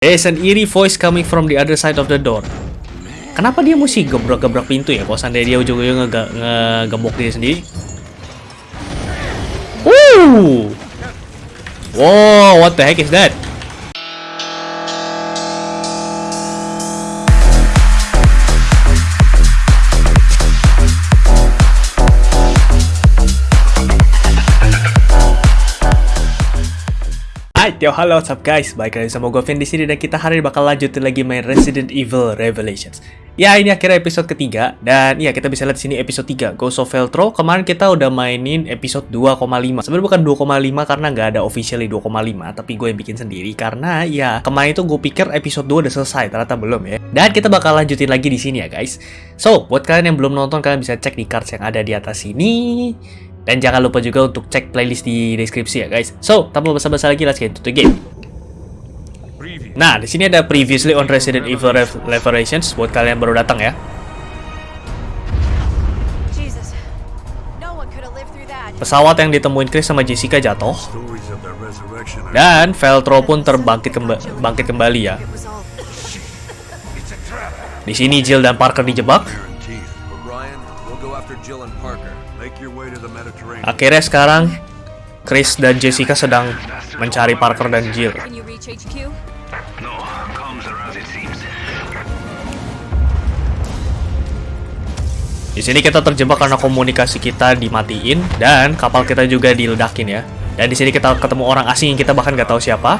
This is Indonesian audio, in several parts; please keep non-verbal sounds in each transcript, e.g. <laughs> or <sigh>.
There's an eerie voice coming from the other side of the door. Kenapa dia mesti gebrak-gebrak pintu ya? Kalau seandainya dia ujung-ujungnya nge- ngegembok diri sendiri. Woo! Wow, what the heck is that? Yo halo, what's up guys? Baik lagi sama gue Vin di sini dan kita hari ini bakal lanjutin lagi main Resident Evil Revelations. Ya, ini akhirnya episode ketiga dan ya kita bisa lihat di sini episode 3 Ghost of Veltro. Kemarin kita udah mainin episode 2,5. Sebenarnya bukan 2,5 karena nggak ada officially 2,5, tapi gue yang bikin sendiri karena ya kemarin itu gue pikir episode 2 udah selesai, ternyata belum ya. Dan kita bakal lanjutin lagi di sini ya guys. So, buat kalian yang belum nonton kalian bisa cek di cards yang ada di atas sini. Dan jangan lupa juga untuk cek playlist di deskripsi ya guys. So, tanpa basa-basi lagi, let's get into the game. Nah, di sini ada previously on Resident Evil Rev- Revelations buat kalian baru datang ya. Pesawat yang ditemuin Chris sama Jessica jatuh dan Veltro pun terbangkit kemba- bangkit kembali ya. Di sini Jill dan Parker dijebak. Akhirnya sekarang Chris dan Jessica sedang mencari Parker dan Jill. Di sini kita terjebak karena komunikasi kita dimatiin dan kapal kita juga diledakin ya. Dan di sini kita ketemu orang asing yang kita bahkan nggak tahu siapa.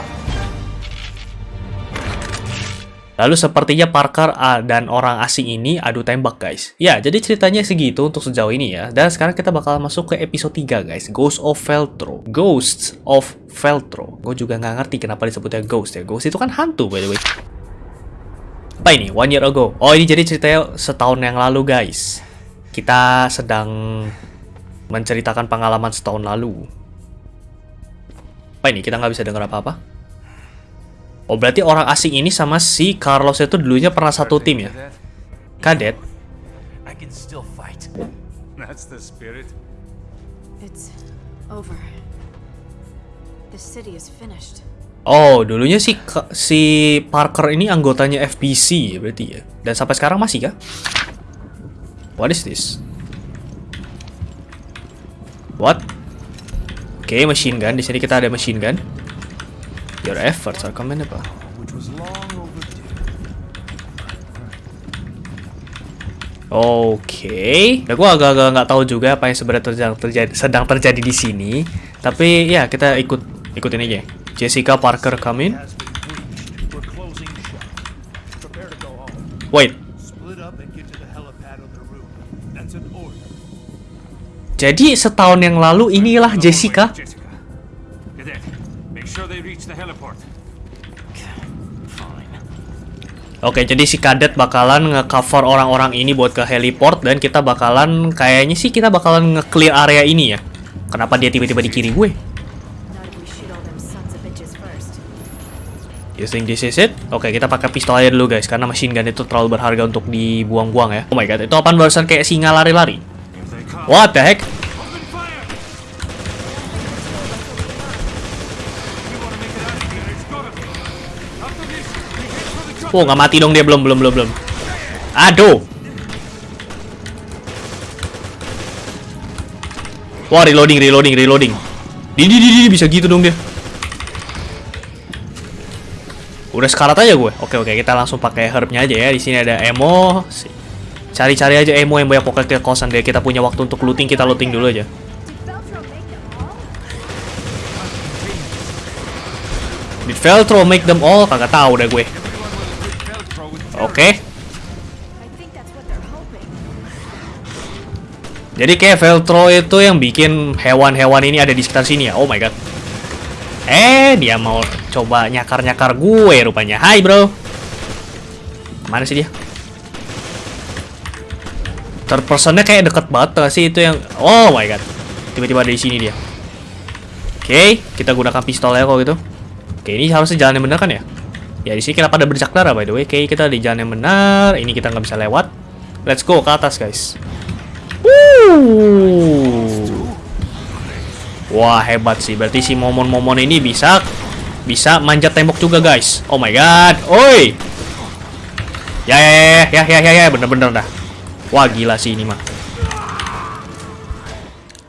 Lalu sepertinya Parker ah, dan orang asing ini adu tembak guys. Ya, jadi ceritanya segitu untuk sejauh ini ya. Dan sekarang kita bakal masuk ke episode 3 guys. Ghost of Veltro. Ghosts of Veltro. Gue juga nggak ngerti kenapa disebutnya ghost ya. Ghost itu kan hantu by the way. Apa ini? One year ago. Oh ini jadi ceritanya setahun yang lalu guys. Kita sedang menceritakan pengalaman setahun lalu. Apa ini? Kita nggak bisa dengar apa-apa? Oh berarti orang asing ini sama si Carlos itu dulunya pernah satu tim ya? Kadet? I can still fight. That's the spirit. It's over. The city is finished. Oh dulunya si si Parker ini anggotanya FBC berarti ya? Dan sampai sekarang masih kah? What is this? What? Oke, machine gun. Di sini kita ada machine gun. Your efforts are commendable. Oke, ya gue agak-agak nggak tahu juga apa yang sebenarnya terjadi, terjadi sedang terjadi di sini. Tapi ya kita ikut ikutin aja. Jessica Parker come in. Wait, jadi setahun yang lalu inilah Jessica. Jessica. Cadet, make sure they reach the heliport. Fine. Oke, jadi si kadet bakalan nge-cover orang-orang ini buat ke heliport dan kita bakalan kayaknya sih kita bakalan nge-clear area ini ya. Kenapa dia tiba-tiba di kiri gue? You think this is it? Oke, kita pakai pistol aja dulu guys, karena machine gun itu terlalu berharga untuk dibuang-buang ya. Oh my god, itu apaan barusan kayak singa lari-lari? What the heck? Oh, nggak mati dong dia belum, belum, belum, belum. Aduh. Wah, reloading, reloading, reloading. Di, di, di, bisa gitu dong dia. Udah sekarat aja gue. Oke, oke, kita langsung pakai herbnya aja ya. Di sini ada emo. Cari-cari aja emo yang banyak pokoknya ke kosan deh. Kita punya waktu untuk looting, kita looting dulu aja. Did Veltro make them all? Kagak tahu deh gue. Oke. Hoping. Jadi kayak Veltro itu yang bikin hewan-hewan ini ada di sekitar sini ya. Oh my god. Eh, dia mau coba nyakar-nyakar gue rupanya. Hai, bro. Mana sih dia? Third personnya kayak deket banget gak sih itu yang... Oh my god. Tiba-tiba ada di sini dia. Oke, kita gunakan pistol ya kalau gitu. Oke, ini harusnya jalan yang benar kan ya? Ya, di sini kita pada bercak darah by the way. Oke, kita di jalan yang benar. Ini kita nggak bisa lewat. Let's go ke atas, guys. Wuh. Wah hebat sih. Berarti si momon-momon ini bisa bisa manjat tembok juga guys. Oh my god. Oi. Ya ya ya ya ya ya ya bener-bener dah. Wah gila sih ini mah.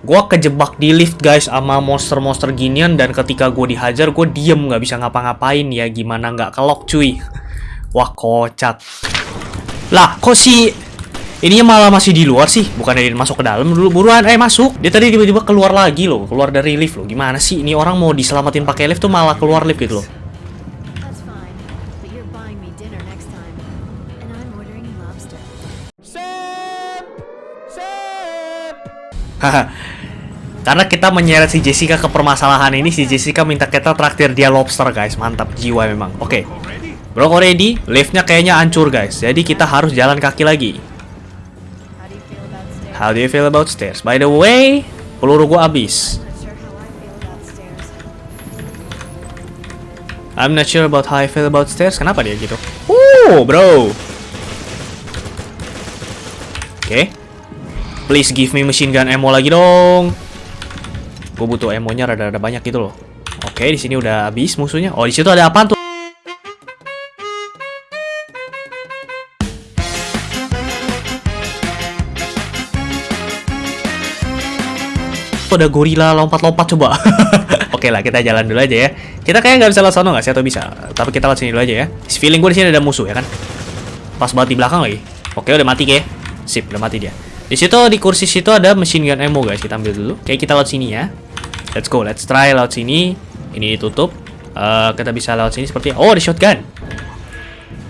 Gua kejebak di lift guys sama monster-monster ginian dan ketika gue dihajar gue diem nggak bisa ngapa-ngapain. Ya gimana nggak kelok cuy. <laughs> Wah kocak. Lah kok si ininya malah masih di luar sih? Bukannya dia masuk ke dalam dulu buruan. Eh masuk. Dia tadi tiba-tiba keluar lagi loh keluar dari lift loh. Gimana sih? Ini orang mau diselamatin pakai lift tuh malah keluar lift gitu loh Karena kita menyeret si Jessica ke permasalahan ini, si Jessica minta kita traktir dia lobster, guys. Mantap jiwa memang. Oke. Already? Bro, ready? Liftnya kayaknya hancur, guys. Jadi kita harus jalan kaki lagi. How do you feel about stairs? By the way, peluru gua habis. I'm not sure about how I feel about stairs. Kenapa dia gitu? Uh, bro. Oke. Please give me machine gun ammo lagi dong. Gue butuh ammo-nya rada-rada banyak gitu loh. Oke, di sini udah habis musuhnya. Oh, di situ ada apa tuh? ada gorila lompat-lompat coba. <laughs> Oke lah, kita jalan dulu aja ya. Kita kayaknya nggak bisa lewat nggak sih atau bisa? Tapi kita lewat sini dulu aja ya. Feeling gue di sini ada musuh ya kan. Pas banget di belakang lagi. Oke, udah mati kayak. Sip, udah mati dia. Di situ di kursi situ ada machine gun ammo guys. Kita ambil dulu. Oke, kita lewat sini ya. Let's go, let's try lewat sini. Ini ditutup. Eh, kita bisa lewat sini seperti oh ada shotgun.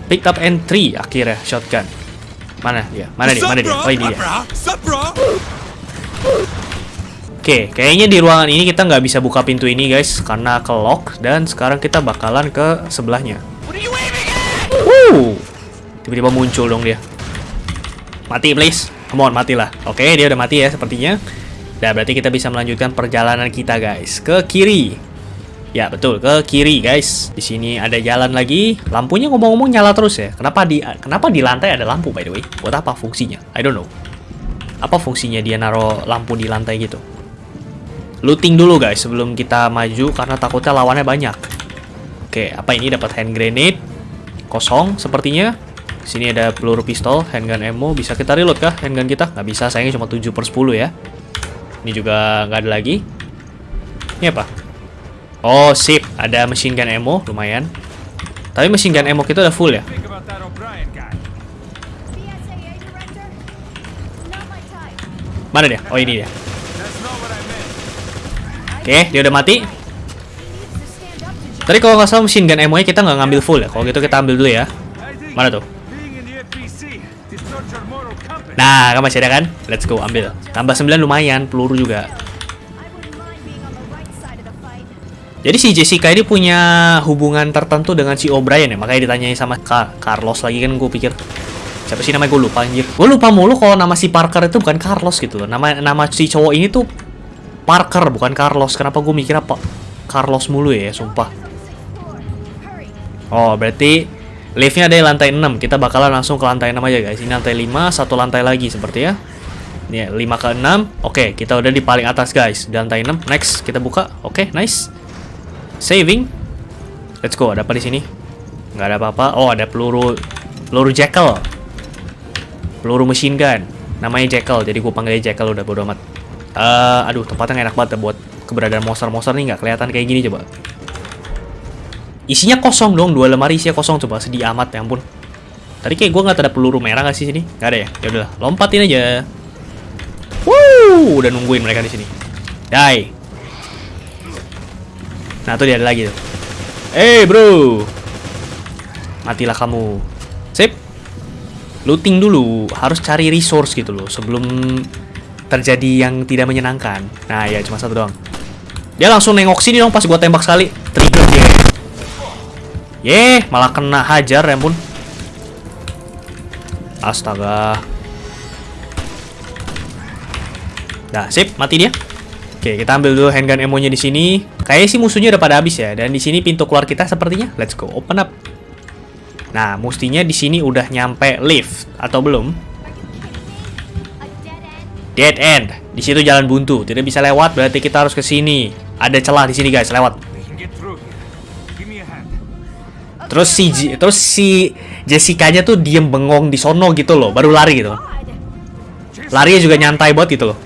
Picked up entry akhirnya shotgun. Mana dia? Mana dia? Mana dia? Oh ini dia. Oke, kayaknya di ruangan ini kita nggak bisa buka pintu ini guys karena ke lock dan sekarang kita bakalan ke sebelahnya. Wuh, tiba-tiba muncul dong dia. Mati please, come on matilah. Oke, dia udah mati ya sepertinya. Dan berarti kita bisa melanjutkan perjalanan kita guys ke kiri. Ya betul ke kiri guys. Di sini ada jalan lagi. Lampunya ngomong-ngomong nyala terus ya. Kenapa di kenapa di lantai ada lampu by the way? Buat apa fungsinya? I don't know. Apa fungsinya dia naruh lampu di lantai gitu? looting dulu guys sebelum kita maju karena takutnya lawannya banyak. Oke, apa ini dapat hand grenade? Kosong sepertinya. Sini ada peluru pistol, handgun ammo. Bisa kita reload kah handgun kita? Nggak bisa, sayangnya cuma 7 per 10 ya. Ini juga nggak ada lagi. Ini apa? Oh, sip. Ada machine gun ammo, lumayan. Tapi machine gun ammo kita udah full ya. Mana dia? Oh, ini dia. Oke, dia udah mati. Tadi kalau nggak salah machine gun ammo-nya kita nggak ngambil full ya. Kalau gitu kita ambil dulu ya. Mana tuh? Nah, kan masih ada kan? Let's go, ambil. Tambah 9 lumayan, peluru juga. Jadi si Jessica ini punya hubungan tertentu dengan si O'Brien ya, makanya ditanyai sama Ka- Carlos lagi kan gue pikir siapa sih namanya gue lupa anjir. Gue lupa mulu kalau nama si Parker itu bukan Carlos gitu. Nama nama si cowok ini tuh Parker bukan Carlos. Kenapa gue mikir apa Carlos mulu ya, sumpah. Oh, berarti liftnya ada di lantai 6. Kita bakalan langsung ke lantai 6 aja guys. Ini lantai 5, satu lantai lagi seperti ya. Ini 5 ke 6. Oke, kita udah di paling atas guys. Di lantai 6. Next, kita buka. Oke, nice. Saving. Let's go. Ada apa di sini? Nggak ada apa-apa. Oh, ada peluru peluru Jackal. Peluru machine gun. Namanya Jackal, jadi gue panggilnya Jackal udah bodo amat. Eh, aduh, tempatnya enak banget ya buat keberadaan monster-monster nih nggak kelihatan kayak gini coba. Isinya kosong dong, dua lemari isinya kosong coba sedih amat ya ampun. Tadi kayak gue nggak ada peluru merah nggak sih sini? Nggak ada ya? Ya udahlah, lompatin aja. Wuh, udah nungguin mereka di sini. Die. Nah tuh dia ada lagi tuh. Eh bro, matilah kamu. Sip. Looting dulu, harus cari resource gitu loh sebelum terjadi yang tidak menyenangkan. Nah ya cuma satu doang. Dia langsung nengok sini dong pas gua tembak sekali. Trigger. Yeh, malah kena hajar ya ampun. Astaga. Nah, sip, mati dia. Oke, kita ambil dulu handgun ammo-nya di sini. Kayaknya sih musuhnya udah pada habis ya. Dan di sini pintu keluar kita sepertinya. Let's go, open up. Nah, mestinya di sini udah nyampe lift atau belum? Dead end. Di situ jalan buntu, tidak bisa lewat. Berarti kita harus ke sini. Ada celah di sini guys, lewat. Terus si J- terus si Jessica-nya tuh diem bengong di sono gitu loh, baru lari gitu. Larinya juga nyantai banget gitu loh.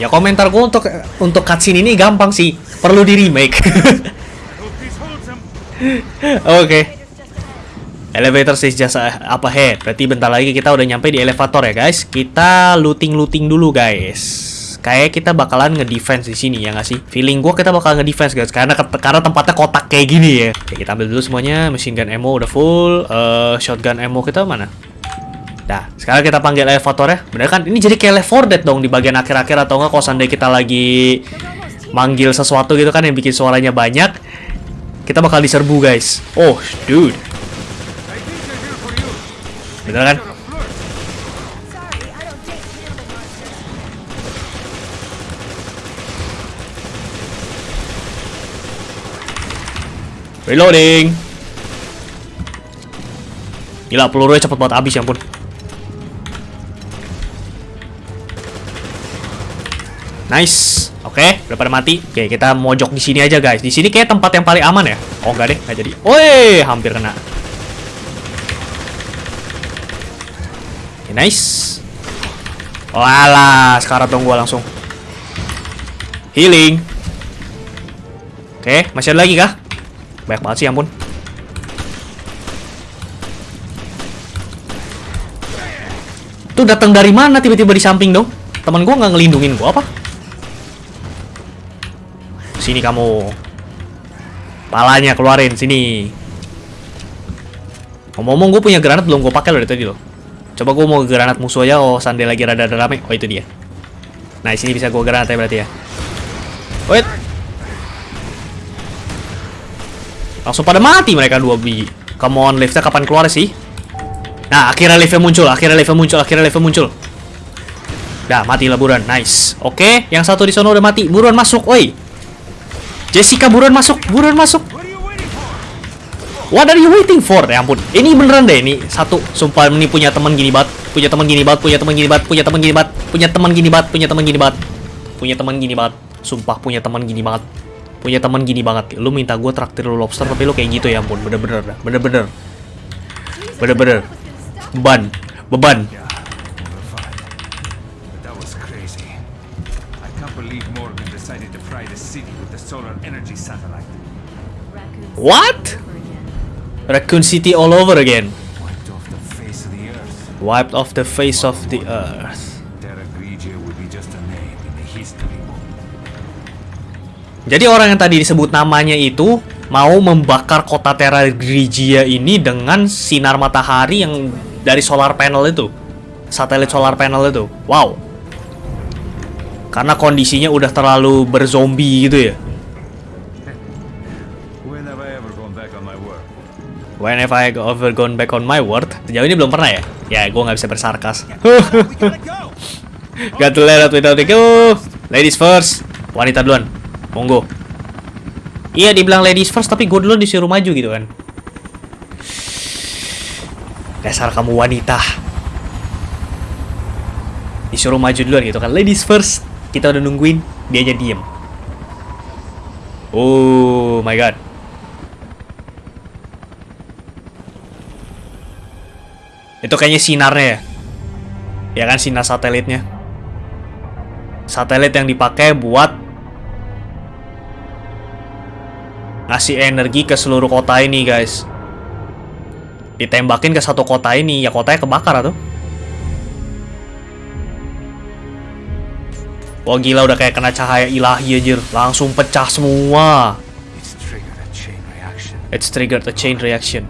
Ya komentar gue untuk untuk cutscene ini gampang sih, perlu di remake. <laughs> Oke. Elevator is just up ahead. Berarti bentar lagi kita udah nyampe di elevator ya guys. Kita looting-looting dulu guys. Kayak kita bakalan nge-defense di sini ya nggak sih? Feeling gua kita bakal nge-defense guys karena karena tempatnya kotak kayak gini ya. Oke, kita ambil dulu semuanya. Machine gun ammo udah full. Eh, shotgun ammo kita mana? Nah, sekarang kita panggil elevator ya. Bener kan? Ini jadi kayak Left 4 Dead dong di bagian akhir-akhir atau enggak kalau seandainya kita lagi manggil sesuatu gitu kan yang bikin suaranya banyak. Kita bakal diserbu guys. Oh, dude. I think they're here for you. Bener kan? You're a flirt. Sorry, I don't date cannibal monsters. Reloading. Gila, pelurunya cepet banget habis ya ampun. Nice. Oke, udah pada mati. Oke, kita mojok di sini aja, guys. Di sini kayak tempat yang paling aman ya. Oh, enggak deh, enggak jadi. Woi, hampir kena. Oke, nice. Walah, sekarang dong gua langsung. Healing. Oke, masih ada lagi kah? Banyak banget sih, ampun. Itu datang dari mana tiba-tiba di samping dong? Teman gua nggak ngelindungin gua apa? Sini kamu. Palanya keluarin sini. Ngomong-ngomong gue punya granat belum gue pakai loh dari tadi loh. Coba gue mau granat musuh aja. Oh, sandai lagi rada-rada rame. Oh, itu dia. Nah, sini bisa gue granat ya berarti ya. Wait. Langsung pada mati mereka dua biji. Come on, liftnya kapan keluar sih? Nah, akhirnya liftnya muncul, akhirnya liftnya muncul, akhirnya liftnya muncul. Dah, mati lah buruan. Nice. Oke, yang satu di sana udah mati. Buruan masuk, woi. Jessica buruan masuk, buruan masuk. What are you waiting for? What are you waiting for? Ya ampun. Ini beneran deh ini. Satu, sumpah ini punya teman gini banget. Punya teman gini banget, punya teman gini banget, punya teman gini banget, punya teman gini banget, punya teman gini banget. Punya teman gini banget. Sumpah punya teman gini banget. Punya teman gini banget. Lu minta gue traktir lu lobster tapi lu kayak gitu ya ampun. Bener-bener dah. Bener-bener. Bener-bener. Beban. Beban. Yeah, we're fine. But that was crazy. I can't believe Morgan decided to fry the city with the solar energy satellite. Raccoon What? Raccoon City all over again. Wiped off the face of the earth. Wiped off the face of the earth. Terra Grigia would be just a name in the history book. Jadi orang yang tadi disebut namanya itu mau membakar kota Terra Grigia ini dengan sinar matahari yang dari solar panel itu. Satelit solar panel itu. Wow. Karena kondisinya udah terlalu berzombie gitu ya. When have I ever gone back on my word? Sejauh ini belum pernah ya? Ya, gue nggak bisa bersarkas. <laughs> Got to let out without. Ladies first. Wanita duluan. Monggo. Iya, dibilang ladies first, tapi gue dulu disuruh maju gitu kan. Dasar kamu wanita. Disuruh maju duluan gitu kan. Ladies first. Kita udah nungguin, dia aja diem. Oh my god. Itu kayaknya sinarnya ya. Ya kan sinar satelitnya. Satelit yang dipakai buat ngasih energi ke seluruh kota ini, guys. Ditembakin ke satu kota ini, ya kotanya kebakar tuh. Wah gila udah kayak kena cahaya ilahi aja, langsung pecah semua. It's triggered a chain reaction.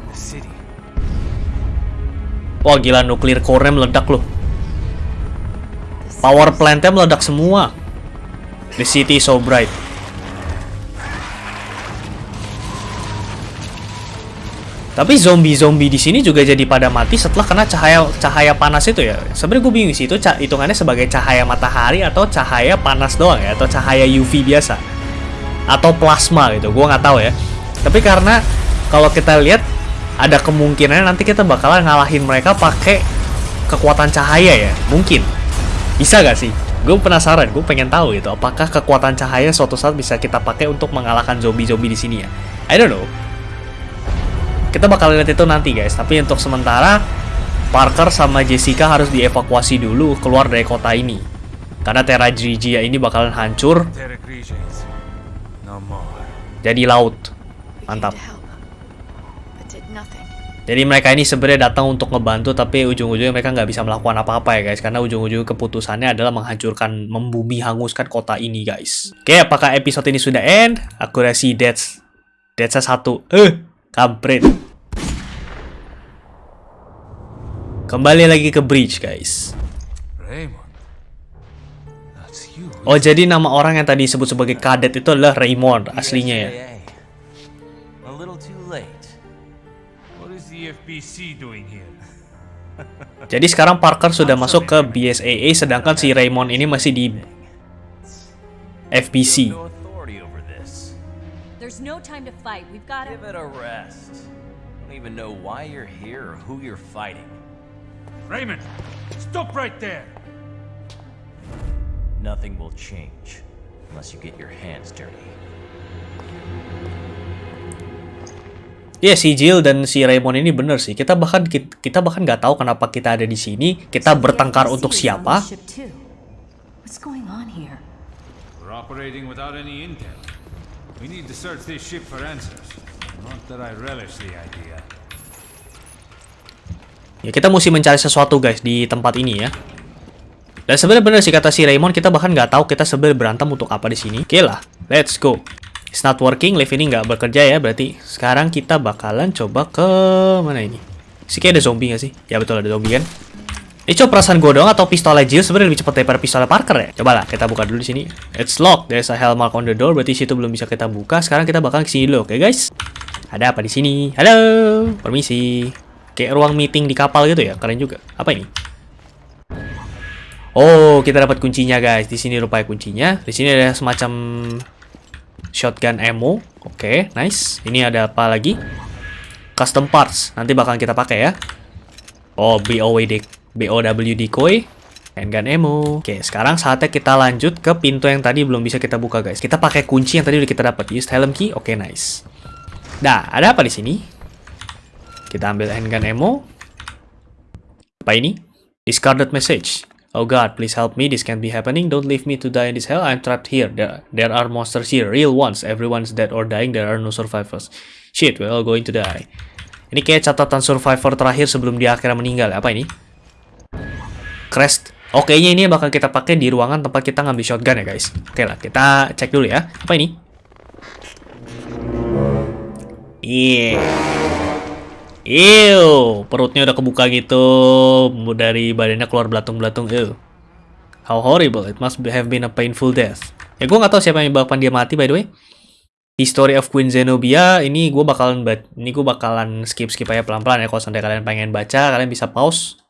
Wah gila nuklir core-nya meledak loh. Power plant-nya meledak semua. The city so bright. Tapi zombie-zombie di sini juga jadi pada mati setelah kena cahaya cahaya panas itu ya. Sebenarnya gue bingung sih itu hitungannya sebagai cahaya matahari atau cahaya panas doang ya atau cahaya UV biasa atau plasma gitu. Gue nggak tahu ya. Tapi karena kalau kita lihat ada kemungkinan nanti kita bakalan ngalahin mereka pakai kekuatan cahaya ya, mungkin. Bisa gak sih? Gue penasaran, gue pengen tahu gitu, apakah kekuatan cahaya suatu saat bisa kita pakai untuk mengalahkan zombie-zombie di sini ya? I don't know. Kita bakal lihat itu nanti guys, tapi untuk sementara Parker sama Jessica harus dievakuasi dulu keluar dari kota ini. Karena Terra Grigia ini bakalan hancur jadi laut. Mantap. came to help, but did nothing. Jadi mereka ini sebenarnya datang untuk ngebantu tapi ujung-ujungnya mereka nggak bisa melakukan apa-apa ya guys karena ujung-ujung keputusannya adalah menghancurkan, membumi hanguskan kota ini guys. Oke, apakah episode ini sudah end? Akurasi deaths. Deaths satu. Eh, kampret. Kembali lagi ke bridge guys. Raymond. Oh jadi nama orang yang tadi disebut sebagai kadet itu adalah Raymond aslinya ya. A little too late. What is the FBC doing here? <laughs> Jadi sekarang Parker sudah masuk ke BSAA sedangkan si Raymond ini masih di FBC. No authority over this. There's no time to fight. We've got Give it a rest. Don't even know why you're here or who you're fighting. Raymond, stop right there. Nothing will change unless you get your hands dirty. Ya si Jill dan si Raymond ini bener sih. Kita bahkan kita bahkan nggak tahu kenapa kita ada di sini. Kita bertengkar untuk siapa? What's going on here? We're operating without any intel. We need to search this ship for answers. Not that I relish the idea. Ya kita mesti mencari sesuatu guys di tempat ini ya. Dan sebenarnya bener sih kata si Raymond kita bahkan nggak tahu kita sebenarnya berantem untuk apa di sini. Oke lah, let's go. It's not working, live ini nggak bekerja ya berarti. Sekarang kita bakalan coba ke mana ini? Si kayak ada zombie nggak sih? Ya betul ada zombie kan. Ini coba perasaan gue dong atau pistolnya Jill sebenarnya lebih cepat daripada pistolnya Parker ya? Coba lah kita buka dulu di sini. It's locked. There's a hell mark on the door. Berarti situ belum bisa kita buka. Sekarang kita bakal ke sini dulu, oke guys? Ada apa di sini? Halo, permisi. Kayak ruang meeting di kapal gitu ya, keren juga. Apa ini? Oh, kita dapat kuncinya guys. Di sini rupanya kuncinya. Di sini ada semacam shotgun ammo. Oke, nice. Ini ada apa lagi? Custom parts. Nanti bakalan kita pakai ya. Oh, BOW BOW decoy. Handgun ammo. Oke, sekarang saatnya kita lanjut ke pintu yang tadi belum bisa kita buka guys. Kita pakai kunci yang tadi udah kita dapat. Use helm key. Oke, nice. Nah, ada apa di sini? Kita ambil handgun ammo. Apa ini? Discarded message. Oh god, please help me. This can't be happening. Don't leave me to die in this hell. I'm trapped here. There, there are monsters here. Real ones. Everyone's dead or dying. There are no survivors. Shit, we're all going to die. Ini kayak catatan survivor terakhir sebelum dia akhirnya meninggal. Apa ini? Crest. Oh, kayaknya ini bakal kita pakai di ruangan tempat kita ngambil shotgun ya, guys. Oke lah, kita cek dulu ya. Apa ini? Iya. Ew, perutnya udah kebuka gitu dari badannya keluar belatung-belatung. Ew. How horrible. It must have been a painful death. Ya gue nggak tahu siapa yang menyebabkan dia mati by the way. History of Queen Zenobia ini gue bakalan ba- ini gue bakalan skip skip aja pelan-pelan ya kalau sampai kalian pengen baca kalian bisa pause.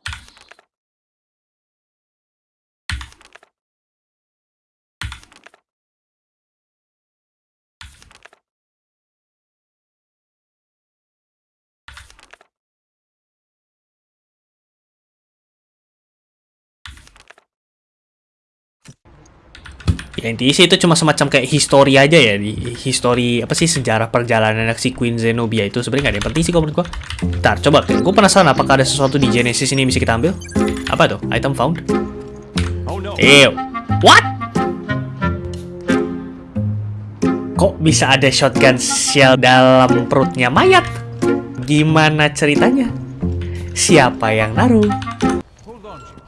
Ya itu cuma semacam kayak history aja ya di history apa sih sejarah perjalanan si Queen Zenobia itu sebenarnya nggak ada yang penting sih kalau menurut gua. Ntar coba gue penasaran apakah ada sesuatu di Genesis ini yang bisa kita ambil? Apa tuh? Item found? Oh no. Ew. What? Kok bisa ada shotgun shell dalam perutnya mayat? Gimana ceritanya? Siapa yang naruh? Hold on, Jim.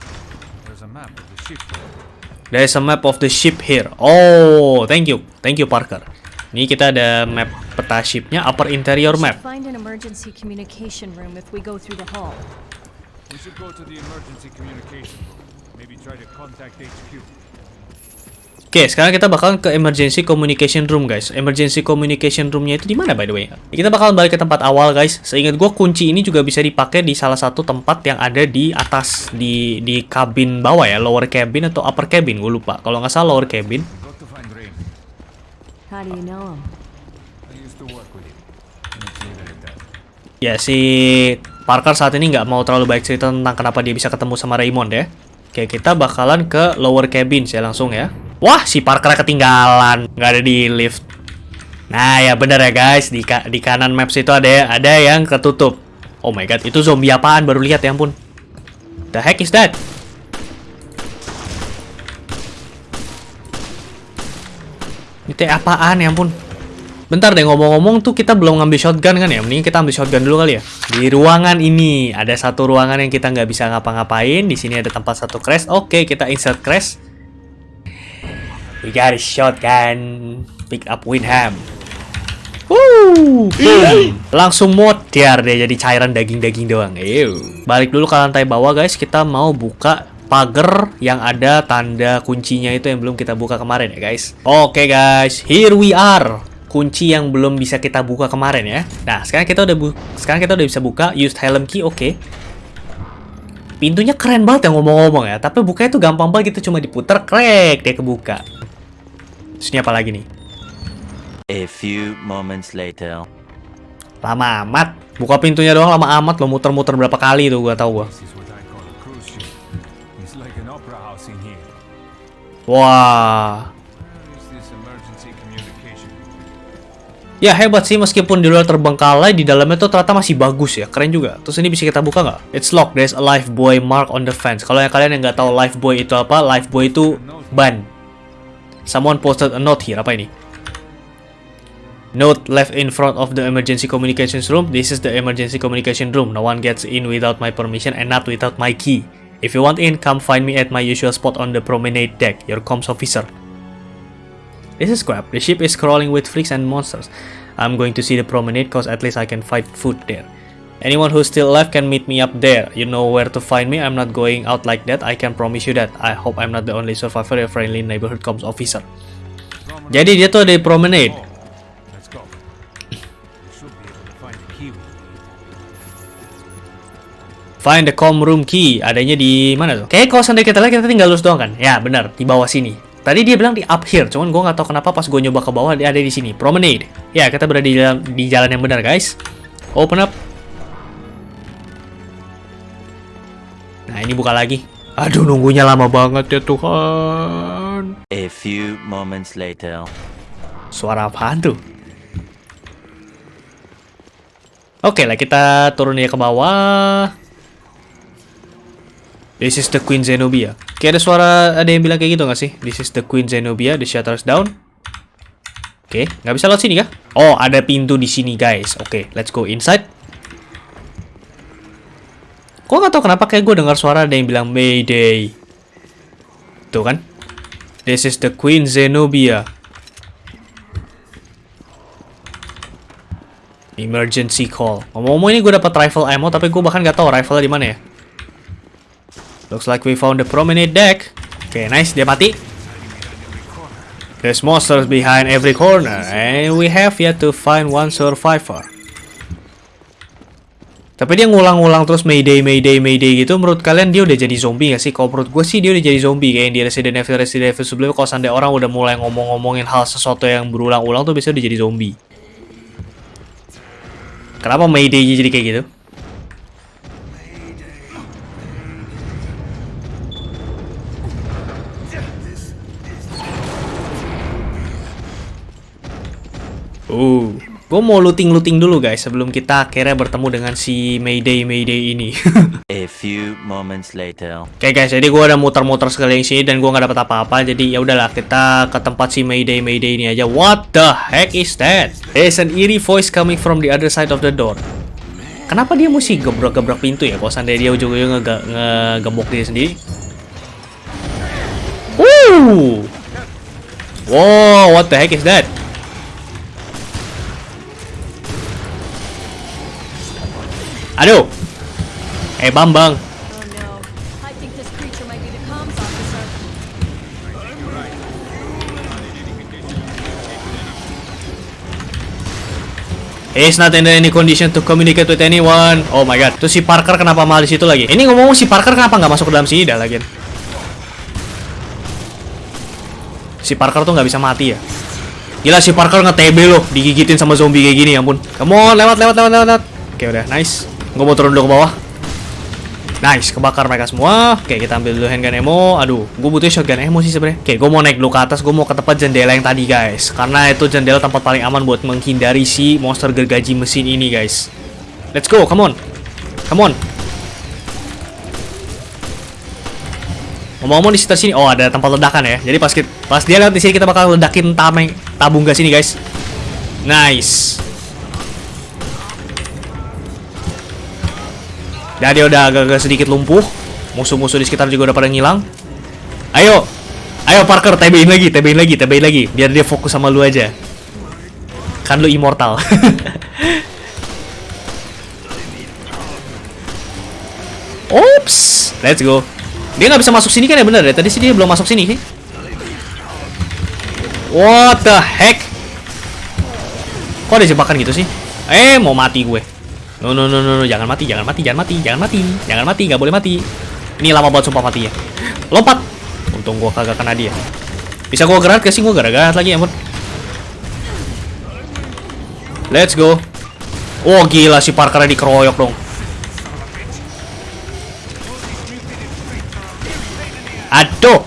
There's a map of the ship. There's a map of the ship here. Oh, thank you. Thank you, Parker. Ini kita ada map peta shipnya, upper interior map. Find an emergency communication room if we go through the hall. We should go to the emergency communication room. Maybe try to contact HQ. Oke, sekarang kita bakal ke emergency communication room, guys. Emergency communication roomnya itu di mana, by the way? Kita bakal balik ke tempat awal, guys. Seingat gue, kunci ini juga bisa dipakai di salah satu tempat yang ada di atas, di di kabin bawah ya, lower cabin atau upper cabin, gue lupa. Kalau nggak salah lower cabin. Ya, si Parker saat ini nggak mau terlalu baik cerita tentang kenapa dia bisa ketemu sama Raymond ya. Oke, kita bakalan ke lower cabin ya langsung ya. Wah, si Parker ketinggalan. Nggak ada di lift. Nah, ya bener ya guys. Di, ka- di kanan maps itu ada ada yang ketutup. Oh my god, itu zombie apaan? Baru lihat ya ampun. The heck is that? Itu apaan ya ampun? Bentar deh ngomong-ngomong tuh kita belum ngambil shotgun kan ya? Mending kita ambil shotgun dulu kali ya. Di ruangan ini ada satu ruangan yang kita nggak bisa ngapa-ngapain. Di sini ada tempat satu crash. Oke, kita insert crash. We got a shotgun. Pick up Winham. Woo! Boom. Langsung modar deh jadi cairan daging-daging doang. Ew. Balik dulu ke lantai bawah guys. Kita mau buka pagar yang ada tanda kuncinya itu yang belum kita buka kemarin ya guys. Oke guys, here we are. Kunci yang belum bisa kita buka kemarin ya. Nah, sekarang kita udah bu sekarang kita udah bisa buka used helm key. Oke. Pintunya keren banget ya ngomong-ngomong ya. Tapi bukanya tuh gampang banget gitu cuma diputar krek dia kebuka. Terus ini apa lagi nih? A few moments later. Lama amat. Buka pintunya doang lama amat lo muter-muter berapa kali tuh gua tahu gua. Wah. Ya hebat sih meskipun di luar terbengkalai di dalamnya tuh ternyata masih bagus ya. Keren juga. Terus ini bisa kita buka nggak? It's locked. There's a life buoy mark on the fence. Kalau yang kalian yang nggak tahu life buoy itu apa, life buoy itu ban. Someone posted a note here. Apa ini? Note left in front of the emergency communications room. This is the emergency communication room. No one gets in without my permission and not without my key. If you want in, come find me at my usual spot on the promenade deck. Your comms officer. This is crap. The ship is crawling with freaks and monsters. I'm going to see the promenade cause at least I can fight food there. Anyone who's still alive can meet me up there. You know where to find me. I'm not going out like that. I can promise you that. I hope I'm not the only survivor. A friendly neighborhood comms officer. Jadi dia tuh ada di promenade. Find the com room key. Adanya di mana tuh? Kayaknya kalau seandainya kita kita tinggal lurus doang kan? Ya benar di bawah sini. Tadi dia bilang di up here, cuman gue nggak tahu kenapa pas gue nyoba ke bawah dia ada di sini. Promenade. Ya kita berada di jalan, di jalan yang benar guys. Open up. Nah ini buka lagi. Aduh nunggunya lama banget ya Tuhan. A few moments later. Suara apaan tuh? Oke lah kita turun ya ke bawah. This is the Queen Zenobia. Kayak ada suara ada yang bilang kayak gitu nggak sih? This is the Queen Zenobia. The shutters down. Oke, nggak bisa lewat sini kah? Oh, ada pintu di sini guys. Oke, let's go inside. Kok nggak tahu kenapa kayak gue dengar suara ada yang bilang Mayday. Tuh kan? This is the Queen Zenobia. Emergency call. Ngomong-ngomong ini gue dapat rifle ammo, tapi gue bahkan nggak tahu rifle di mana ya. Looks like we found the promenade deck. Oke, nice. Dia mati. There's monsters behind every corner, and we have yet to find one survivor. Tapi dia ngulang-ngulang terus Mayday, Mayday, Mayday gitu. Menurut kalian dia udah jadi zombie gak sih? Kalau menurut gue sih dia udah jadi zombie. Kayak yang di Resident Evil, Resident Evil sebelumnya. Kalau seandainya orang udah mulai ngomong-ngomongin hal sesuatu yang berulang-ulang tuh biasanya udah jadi zombie. Kenapa Mayday jadi kayak gitu? Uh, gue mau looting-looting dulu guys sebelum kita akhirnya bertemu dengan si Mayday Mayday ini. <laughs> A few moments later. Oke guys, jadi gue udah muter-muter sekeliling sini dan gue nggak dapat apa-apa. Jadi ya udahlah kita ke tempat si Mayday Mayday ini aja. What the heck is that? There's an eerie voice coming from the other side of the door. Kenapa dia mesti gebrak-gebrak pintu ya? Kalau seandainya dia ujung-ujungnya nge- ngegembok diri sendiri. Woo! Wow, what the heck is that? The comms officer. He's not in any condition to communicate with anyone. Oh my god. Terus si Parker kenapa malah di situ lagi? Ini ngomong si Parker kenapa nggak masuk ke dalam sini dah lagi? Si Parker tuh nggak bisa mati ya. Gila si Parker nge-TB loh, digigitin sama zombie kayak gini, ya ampun. On, lewat, lewat, lewat, lewat. Oke udah, nice. Gue mau turun dulu ke bawah. Nice, kebakar mereka semua. Oke, kita ambil dulu handgun ammo. Aduh, gue butuh shotgun ammo sih sebenarnya. Oke, gue mau naik dulu ke atas. Gue mau ke tempat jendela yang tadi, guys. Karena itu jendela tempat paling aman buat menghindari si monster gergaji mesin ini, guys. Let's go, come on. Come on. Ngomong-ngomong di sekitar sini, oh ada tempat ledakan ya. Jadi pas kita, pas dia lewat di sini kita bakal ledakin tabung gas ini, guys. Nice. Dan dia udah agak-agak sedikit lumpuh. Musuh-musuh di sekitar juga udah pada ngilang. Ayo. Ayo Parker, TB-in lagi, TB-in lagi, TB-in lagi. Biar dia fokus sama lu aja. Kan lu immortal. <laughs> Oops. Let's go. Dia nggak bisa masuk sini kan ya bener ya? Tadi sih dia belum masuk sini. What the heck? Kok ada jebakan gitu sih? Eh, mau mati gue. No, no, no, no, no, jangan mati, jangan mati, jangan mati, jangan mati, jangan mati, nggak boleh mati. Ini lama banget sumpah matinya. Lompat. Untung gua kagak kena dia. Bisa gua gerak ke sih? Gua gerak lagi, ampun. Let's go. Oh, gila si Parker dikeroyok dong. Aduh.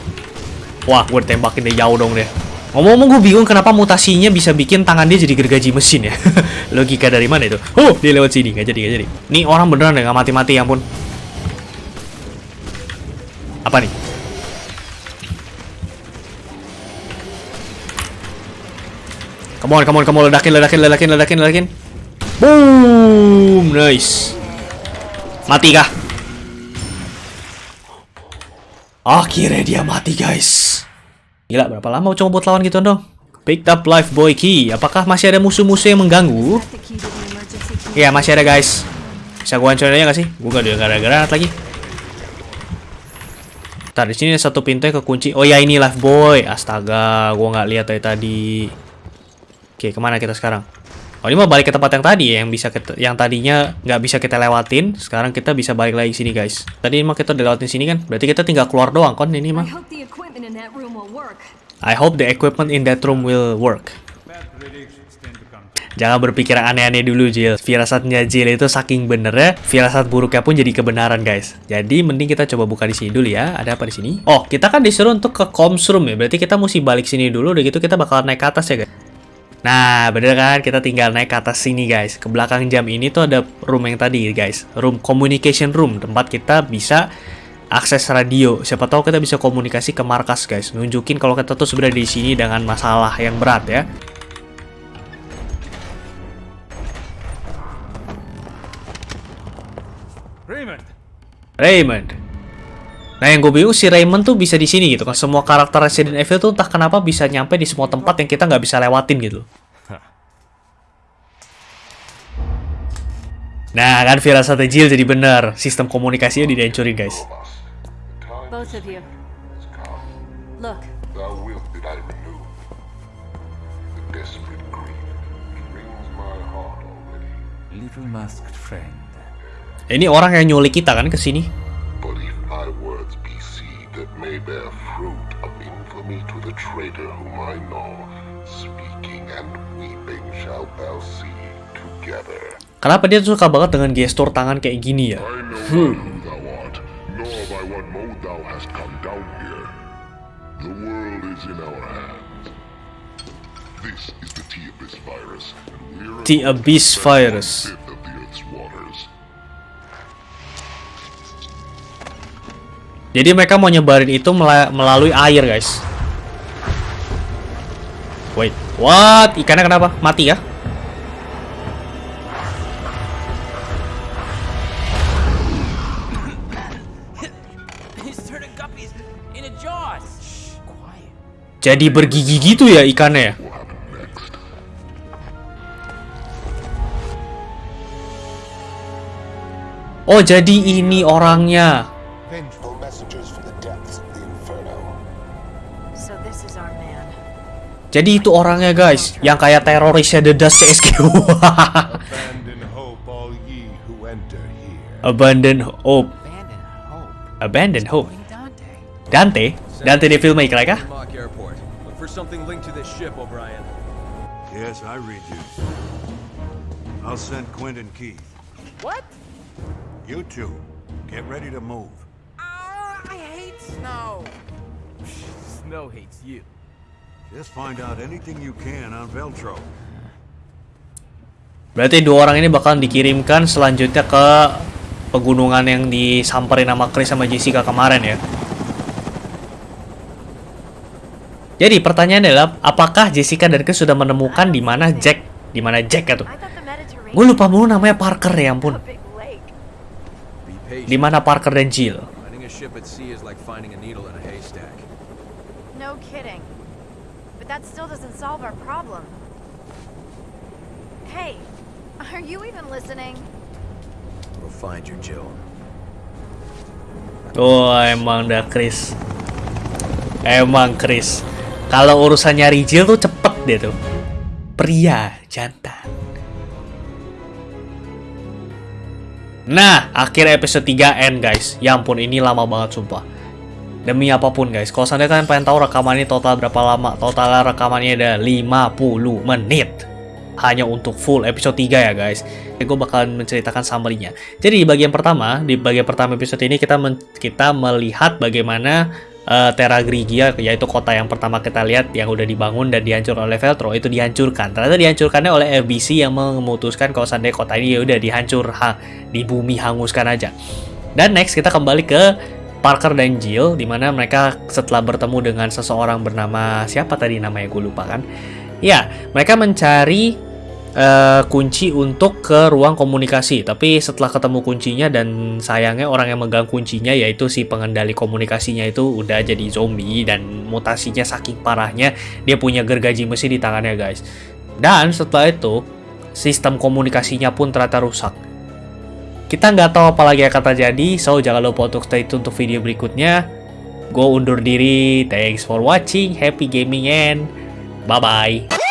Wah, gue tembakin dia jauh dong deh. Ngomong-ngomong gue bingung kenapa mutasinya bisa bikin tangan dia jadi gergaji mesin ya. <laughs> Logika dari mana itu? Oh, dia lewat sini. Gak jadi, gak jadi. Nih orang beneran deh, gak mati-mati ya ampun. Apa nih? Come on, come on, come on. Ledakin, ledakin, ledakin, ledakin, ledakin. Boom! Nice. Mati kah? Akhirnya dia mati, guys. Gila, berapa lama coba buat lawan gitu dong? Picked up life boy key. Apakah masih ada musuh-musuh yang mengganggu? Iya, masih ada, guys. Bisa gua hancurin aja gak sih? Gua gak ada granat lagi. Ntar sini ada satu pintu yang kekunci. Oh ya ini life boy. Astaga, gua nggak lihat dari tadi. Oke, ke mana kita sekarang? Oh ini mau balik ke tempat yang tadi ya, yang bisa kita, yang tadinya nggak bisa kita lewatin. Sekarang kita bisa balik lagi sini guys. Tadi mah kita udah lewatin sini kan? Berarti kita tinggal keluar doang kan ini mah. I hope the equipment in that room will work. Jangan berpikir aneh-aneh dulu, Jill. Firasatnya Jill itu saking benernya, firasat buruknya pun jadi kebenaran, guys. Jadi, mending kita coba buka di sini dulu ya. Ada apa di sini? Oh, kita kan disuruh untuk ke comms room ya. Berarti kita mesti balik sini dulu, udah gitu kita bakal naik ke atas ya, guys. Nah, bener kan? Kita tinggal naik ke atas sini, guys. Ke belakang jam ini tuh ada room yang tadi, guys. Room communication room, tempat kita bisa akses radio. Siapa tahu kita bisa komunikasi ke markas, guys. Nunjukin kalau kita tuh sebenarnya di sini dengan masalah yang berat ya. Raymond! Raymond. Nah yang gue bingung si Raymond tuh bisa di sini gitu kan. Semua karakter Resident Evil tuh entah kenapa bisa nyampe di semua tempat yang kita nggak bisa lewatin gitu. <laughs> Nah kan firasat Jill jadi bener. Sistem komunikasinya dihancurin guys. Both of you. Look, Thou wilt that I renew. The desperate grief wrings my heart already. Little masked friend. Ini orang yang nyulik kita kan ke sini. May bear fruit of infamy to the traitor whom I know, speaking and weeping shall thou see together. Kenapa dia suka banget dengan gestur tangan kayak gini ya? The world is in our hands. This is the T-Abyss virus, we're The Abyss virus. Jadi mereka mau nyebarin itu mela- melalui air guys. Wait, what? Ikannya kenapa? Mati ya? Jadi bergigi gitu ya ikannya ya? Oh jadi ini orangnya. Jadi itu orangnya guys, yang kayak terorisnya Dedas CSGO. <laughs> Abandon hope, all ye who enter here. Abandon hope. Abandon hope. Dante. Dante? The filmmaker kah? Mock Airport. Look for something linked to this ship, O'Brien. Yes, I read you. I'll send Quint and Keith. What? You two. Get ready to move. I hate snow. Snow hates you. Just find out anything you can on Veltro. Berarti dua orang ini bakalan dikirimkan selanjutnya ke pegunungan yang disamperin sama Chris sama Jessica kemarin ya. Jadi pertanyaannya adalah apakah Jessica dan Chris sudah menemukan di mana Jack, di mana Jack the Mediterranean Gue lupa mulu namanya Parker ya ampun. Di mana Parker dan Jill? No kidding. But that still doesn't solve our problem. Hey, are you even listening? We'll find you, Jill. Oh emang dah Chris. Emang Chris. Kalau urusan nyari Jill tuh cepet dia tuh. Pria jantan. Nah, akhir episode 3 end guys. Ya ampun, ini lama banget sumpah. Demi apa pun guys, kalau seandainya kalian pengen tahu rekaman ini total berapa lama, total rekamannya ada 50 menit. Hanya untuk full episode 3 ya guys. Gue bakalan menceritakan summary-nya. Jadi di bagian pertama, di bagian pertama episode ini kita men- kita melihat bagaimana eh, Terra Grigia, yaitu kota yang pertama kita lihat yang udah dibangun dan dihancur oleh Veltro itu dihancurkan. Ternyata dihancurkannya oleh FBC yang memutuskan kalau seandainya kota ini ya udah dihancur, ha, di bumi hanguskan aja. Dan next kita kembali ke Parker dan Jill, di mana mereka setelah bertemu dengan seseorang bernama siapa tadi namanya gue lupa kan? Ya, mereka mencari eh, kunci untuk ke ruang komunikasi. Tapi setelah ketemu kuncinya dan sayangnya orang yang megang kuncinya yaitu si pengendali komunikasinya itu udah jadi zombie dan mutasinya saking parahnya dia punya gergaji mesin di tangannya guys. Dan setelah itu sistem komunikasinya pun ternyata rusak. Kita nggak tahu apa lagi akan terjadi, so jangan lupa untuk stay tune untuk video berikutnya. Gue undur diri, thanks for watching, happy gaming and bye-bye.